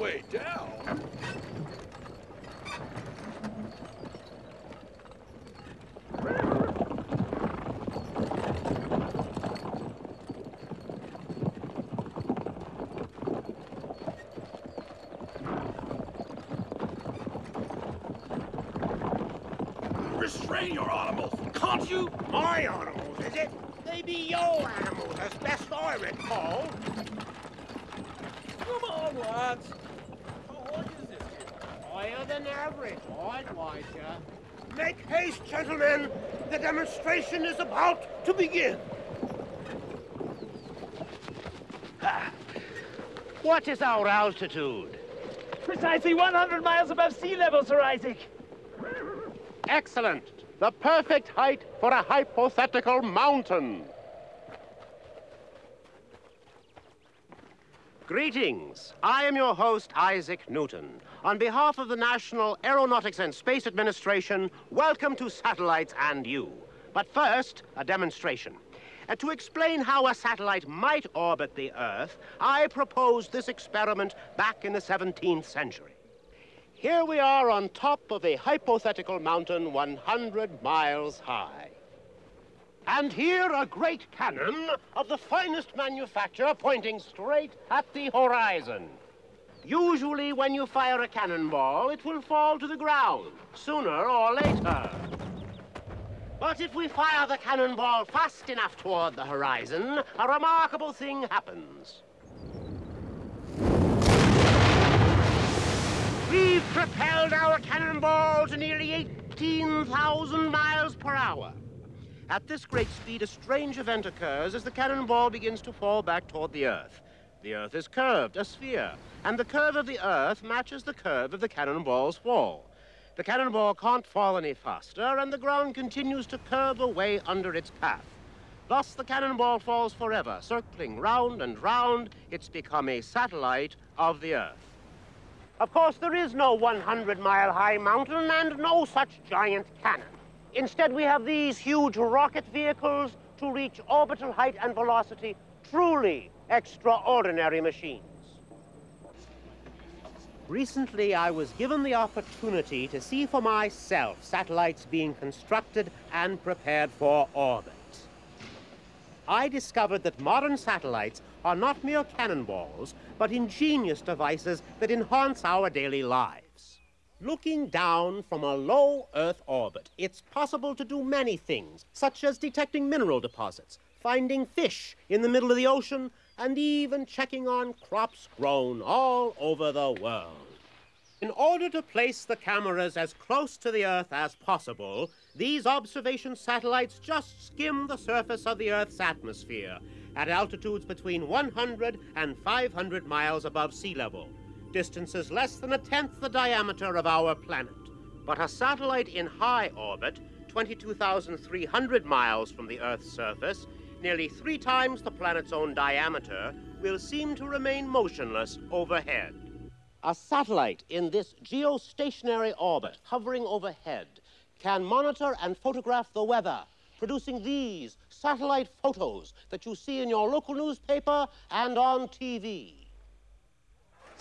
way down. Restrain your animals, can't you? My animals, is it? They be your animals, as best I recall. Come on, lads. How high is this hill? Higher than average, I'd. Make haste, gentlemen. The demonstration is about to begin. Ah. What is our altitude? Precisely 100 miles above sea level, Sir Isaac. Excellent. The perfect height for a hypothetical mountain. Greetings. I am your host, Isaac Newton. On behalf of the National Aeronautics and Space Administration, welcome to Satellites and You. But first, a demonstration. And to explain how a satellite might orbit the Earth, I proposed this experiment back in the 17th century. Here we are on top of a hypothetical mountain 100 miles high. And here a great cannon of the finest manufacture pointing straight at the horizon. Usually when you fire a cannonball, it will fall to the ground, sooner or later. But if we fire the cannonball fast enough toward the horizon, a remarkable thing happens. We've propelled our cannonball to nearly 18,000 miles per hour. At this great speed, a strange event occurs as the cannonball begins to fall back toward the Earth. The Earth is curved, a sphere, and the curve of the Earth matches the curve of the cannonball's fall. The cannonball can't fall any faster, and the ground continues to curve away under its path. Thus, the cannonball falls forever, circling round and round. It's become a satellite of the Earth. Of course, there is no 100-mile-high mountain and no such giant cannon. Instead, we have these huge rocket vehicles to reach orbital height and velocity, truly extraordinary machines. Recently, I was given the opportunity to see for myself satellites being constructed and prepared for orbit. I discovered that modern satellites are not mere cannonballs, but ingenious devices that enhance our daily lives. Looking down from a low Earth orbit, it's possible to do many things, such as detecting mineral deposits, finding fish in the middle of the ocean, and even checking on crops grown all over the world. In order to place the cameras as close to the Earth as possible, these observation satellites just skim the surface of the Earth's atmosphere at altitudes between 100 and 500 miles above sea level, distances less than a tenth the diameter of our planet. But a satellite in high orbit, 22,300 miles from the Earth's surface, nearly three times the planet's own diameter, will seem to remain motionless overhead. A satellite in this geostationary orbit, hovering overhead, can monitor and photograph the weather, producing these satellite photos that you see in your local newspaper and on TV.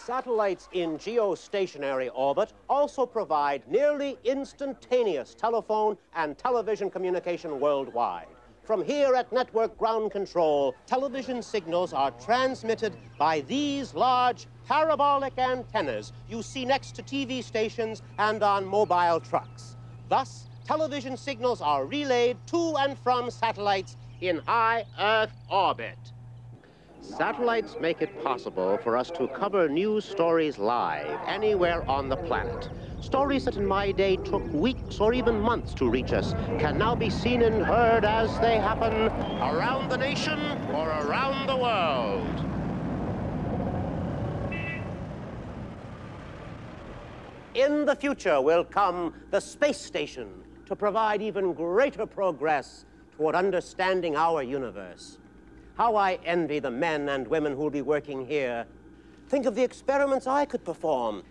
Satellites in geostationary orbit also provide nearly instantaneous telephone and television communication worldwide. From here at Network Ground Control, television signals are transmitted by these large parabolic antennas you see next to TV stations and on mobile trucks. Thus, television signals are relayed to and from satellites in high Earth orbit. Satellites make it possible for us to cover news stories live anywhere on the planet. Stories that in my day took weeks or even months to reach us can now be seen and heard as they happen around the nation or around the world. In the future will come the space station to provide even greater progress toward understanding our universe. How I envy the men and women who'll be working here. Think of the experiments I could perform.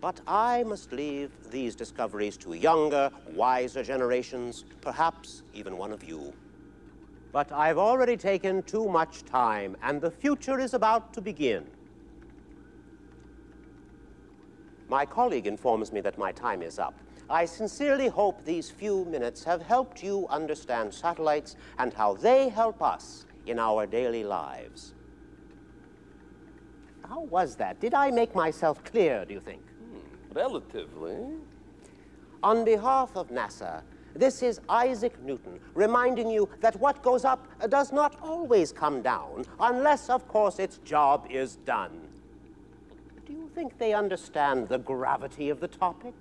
But I must leave these discoveries to younger, wiser generations, perhaps even one of you. But I've already taken too much time, and the future is about to begin. My colleague informs me that my time is up. I sincerely hope these few minutes have helped you understand satellites and how they help us in our daily lives. How was that? Did I make myself clear, do you think? Hmm, Relatively. On behalf of NASA, this is Isaac Newton reminding you that what goes up does not always come down, unless, of course, its job is done. Do you think they understand the gravity of the topic?